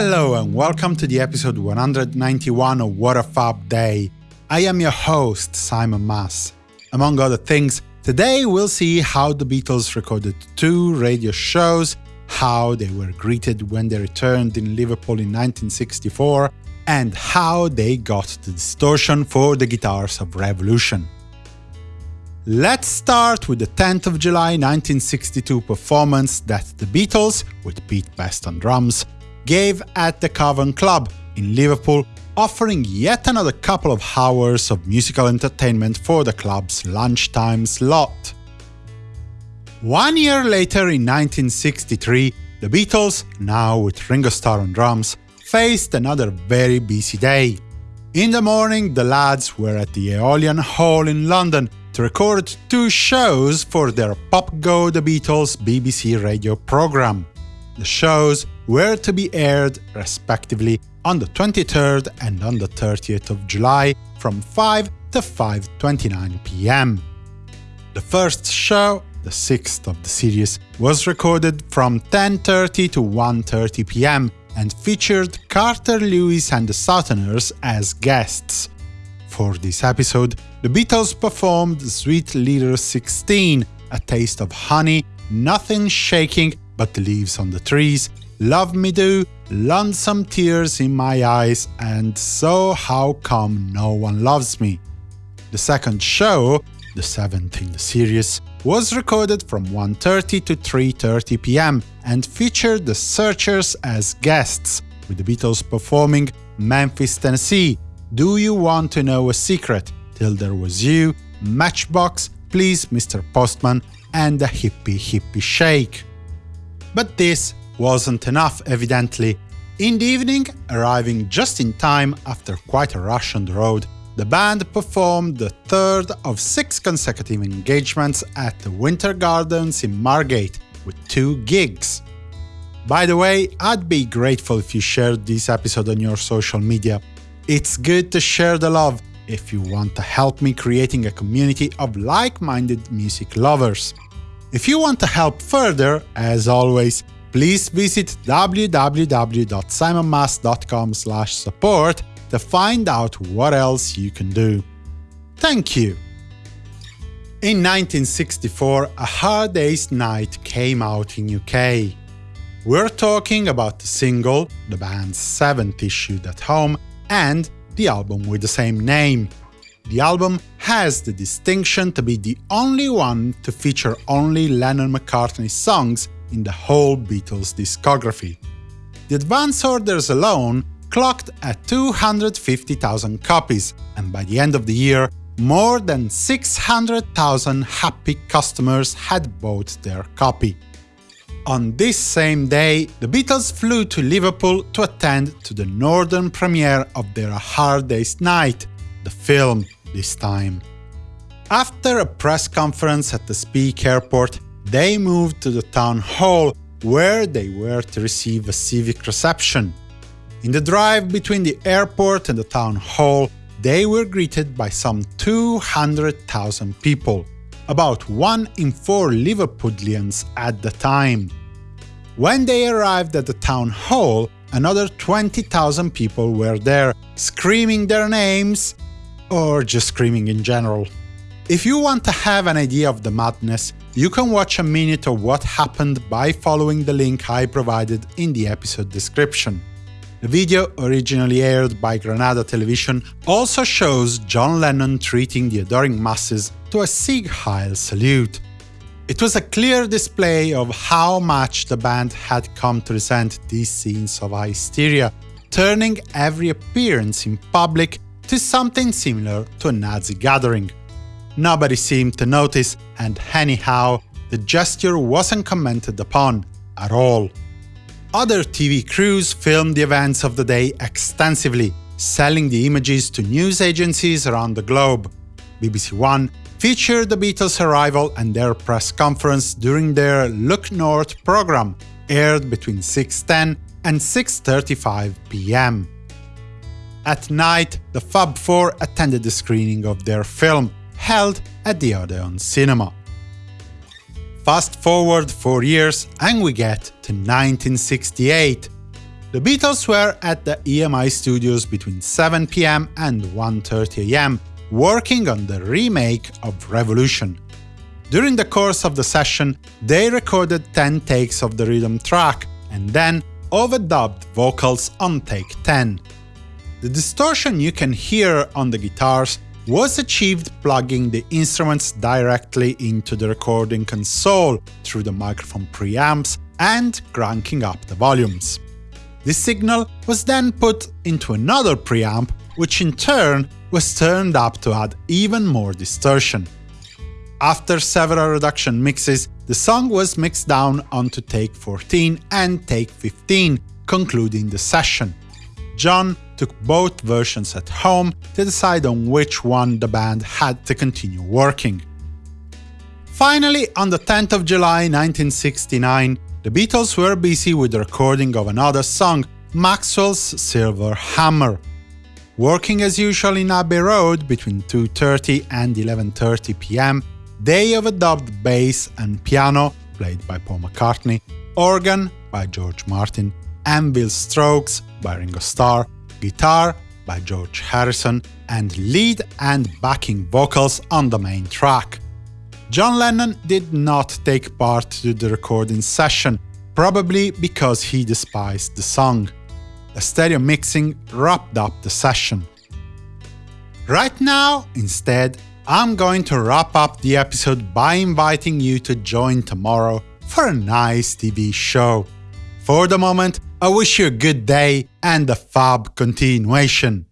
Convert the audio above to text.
Hello and welcome to the episode 191 of What a Fab Day. I am your host, Simon Mas. Among other things, today we'll see how the Beatles recorded two radio shows, how they were greeted when they returned in Liverpool in 1964, and how they got the distortion for the guitars of Revolution. Let's start with the 10th of July 1962 performance that the Beatles, with Pete Best on drums, gave at the Cavern Club in Liverpool, offering yet another couple of hours of musical entertainment for the club's lunchtime slot. One year later, in 1963, the Beatles, now with Ringo Starr on drums, faced another very busy day. In the morning, the lads were at the Aeolian Hall in London to record two shows for their Pop Go The Beatles BBC radio program. The shows were to be aired, respectively, on the 23rd and on the 30th of July from 5 to 5.29 pm. The first show, the sixth of the series, was recorded from 10.30 to 1.30 pm and featured Carter Lewis and the Southerners as guests. For this episode, the Beatles performed Sweet Little 16, A Taste of Honey, Nothing Shaking But the Leaves on the Trees, Love Me Do, Lonesome Tears in My Eyes, and So How Come No One Loves Me. The second show, the seventh in the series, was recorded from 1.30 to 3.30 pm and featured the Searchers as guests, with the Beatles performing Memphis, Tennessee, Do You Want to Know a Secret, Till There Was You, Matchbox, Please Mr. Postman, and the Hippy Hippy Shake. But this wasn't enough, evidently. In the evening, arriving just in time after quite a rush on the road, the band performed the third of six consecutive engagements at the Winter Gardens in Margate, with two gigs. By the way, I'd be grateful if you shared this episode on your social media. It's good to share the love, if you want to help me creating a community of like-minded music lovers. If you want to help further, as always, please visit www.simonmas.com support to find out what else you can do. Thank you! In 1964, A Hard Day's Night came out in UK. We're talking about the single, the band's seventh issued at home, and the album with the same name. The album has the distinction to be the only one to feature only Lennon-McCartney songs in the whole Beatles discography. The advance orders alone clocked at 250,000 copies, and by the end of the year, more than 600,000 happy customers had bought their copy. On this same day, the Beatles flew to Liverpool to attend to the northern premiere of their Hard Day's Night, the film this time. After a press conference at the Speke airport, they moved to the town hall, where they were to receive a civic reception. In the drive between the airport and the town hall, they were greeted by some 200,000 people, about one in four Liverpudlians at the time. When they arrived at the town hall, another 20,000 people were there, screaming their names, or just screaming in general. If you want to have an idea of the madness, you can watch a minute of what happened by following the link I provided in the episode description. The video, originally aired by Granada Television, also shows John Lennon treating the adoring masses to a Sieg Heil salute. It was a clear display of how much the band had come to resent these scenes of hysteria, turning every appearance in public to something similar to a Nazi gathering. Nobody seemed to notice, and anyhow, the gesture wasn't commented upon at all. Other TV crews filmed the events of the day extensively, selling the images to news agencies around the globe. BBC One featured the Beatles' arrival and their press conference during their Look North program, aired between 6.10 and 6.35 pm. At night, the Fab Four attended the screening of their film, held at the Odeon Cinema. Fast forward four years and we get to 1968. the Beatles were at the EMI studios between 7 pm and 1.30 am, working on the remake of Revolution. During the course of the session, they recorded 10 takes of the rhythm track and then overdubbed vocals on take 10. The distortion you can hear on the guitars was achieved plugging the instruments directly into the recording console through the microphone preamps and cranking up the volumes. This signal was then put into another preamp, which in turn was turned up to add even more distortion. After several reduction mixes, the song was mixed down onto take 14 and take 15, concluding the session. John took both versions at home to decide on which one the band had to continue working. Finally, on the 10th of July 1969, the Beatles were busy with the recording of another song, Maxwell's Silver Hammer. Working as usual in Abbey Road between 2.30 and 11.30 pm, they overdubbed bass and piano, played by Paul McCartney, organ by George Martin, anvil strokes by Ringo Starr, guitar by George Harrison, and lead and backing vocals on the main track. John Lennon did not take part to the recording session, probably because he despised the song. A stereo mixing wrapped up the session. Right now, instead, I'm going to wrap up the episode by inviting you to join tomorrow for a nice TV show. For the moment, I wish you a good day and a fab continuation.